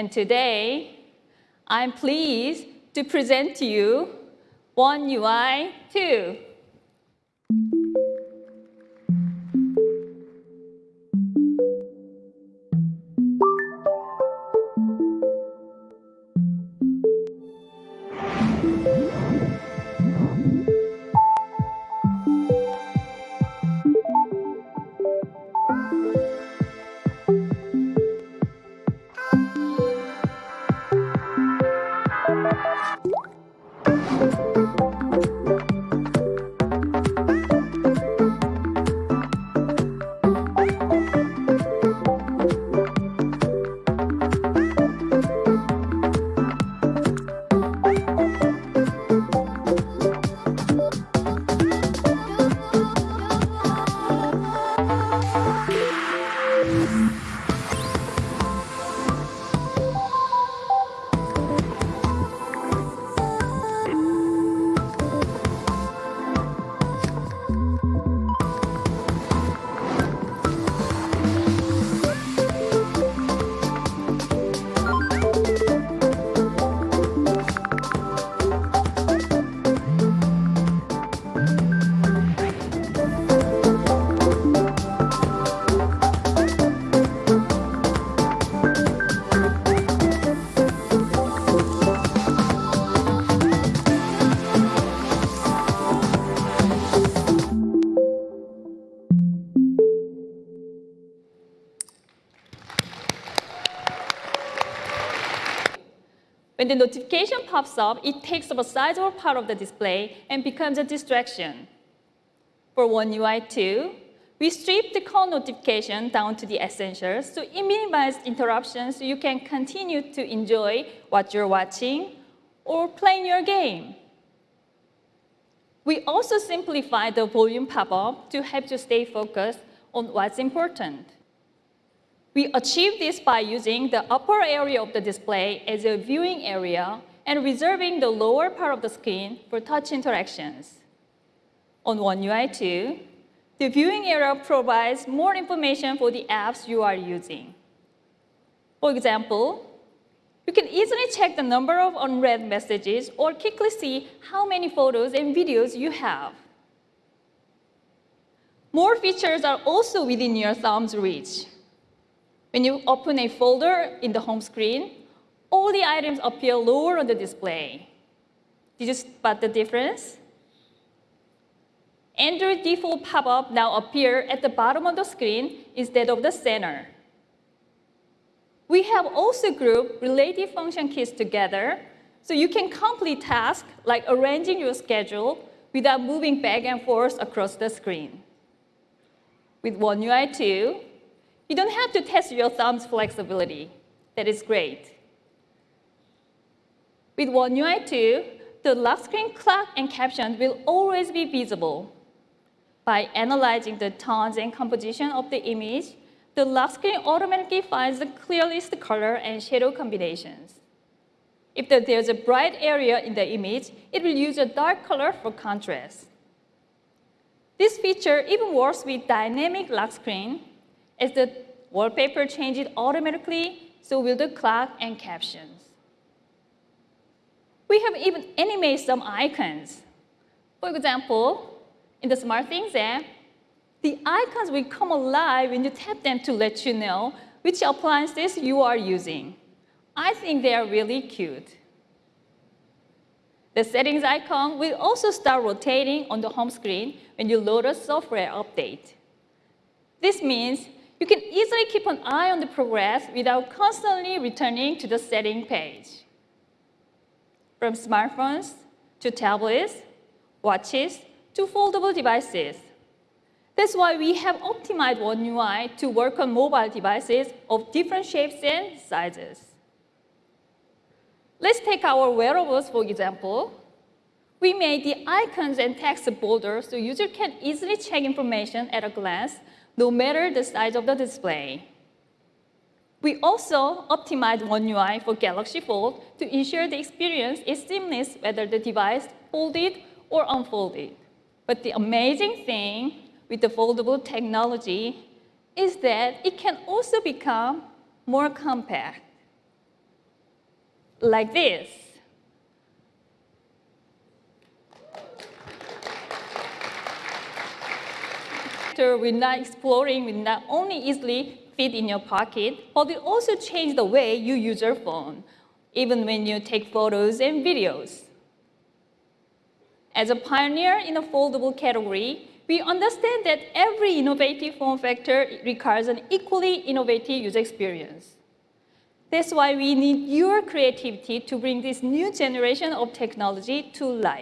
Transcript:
And today, I'm pleased to present to you One UI 2. When the notification pops up, it takes up a sizable part of the display and becomes a distraction. For One UI 2, we strip the call notification down to the essentials so it minimizes interruptions so you can continue to enjoy what you're watching or playing your game. We also simplify the volume pop-up to help you stay focused on what's important. We achieve this by using the upper area of the display as a viewing area and reserving the lower part of the screen for touch interactions. On One UI 2, the viewing area provides more information for the apps you are using. For example, you can easily check the number of unread messages or quickly see how many photos and videos you have. More features are also within your thumb's reach. When you open a folder in the home screen, all the items appear lower on the display. Did you spot the difference? Android default pop-up now appear at the bottom of the screen instead of the center. We have also grouped related function keys together so you can complete tasks like arranging your schedule without moving back and forth across the screen. With One UI 2, you don't have to test your thumb's flexibility. That is great. With One UI 2, the lock screen clock and caption will always be visible. By analyzing the tones and composition of the image, the lock screen automatically finds the clearest color and shadow combinations. If there's a bright area in the image, it will use a dark color for contrast. This feature even works with dynamic lock screen as the wallpaper changes automatically, so will the clock and captions. We have even animated some icons. For example, in the SmartThings app, the icons will come alive when you tap them to let you know which appliances you are using. I think they are really cute. The settings icon will also start rotating on the home screen when you load a software update. This means you can easily keep an eye on the progress without constantly returning to the setting page. From smartphones to tablets, watches, to foldable devices. That's why we have optimized One UI to work on mobile devices of different shapes and sizes. Let's take our wearables, for example. We made the icons and text bolder so users can easily check information at a glance no matter the size of the display. We also optimized One UI for Galaxy Fold to ensure the experience is seamless whether the device folded or unfolded. But the amazing thing with the foldable technology is that it can also become more compact. like this. We're not exploring will not only easily fit in your pocket, but it also change the way you use your phone, even when you take photos and videos. As a pioneer in the foldable category, we understand that every innovative form factor requires an equally innovative user experience. That's why we need your creativity to bring this new generation of technology to life.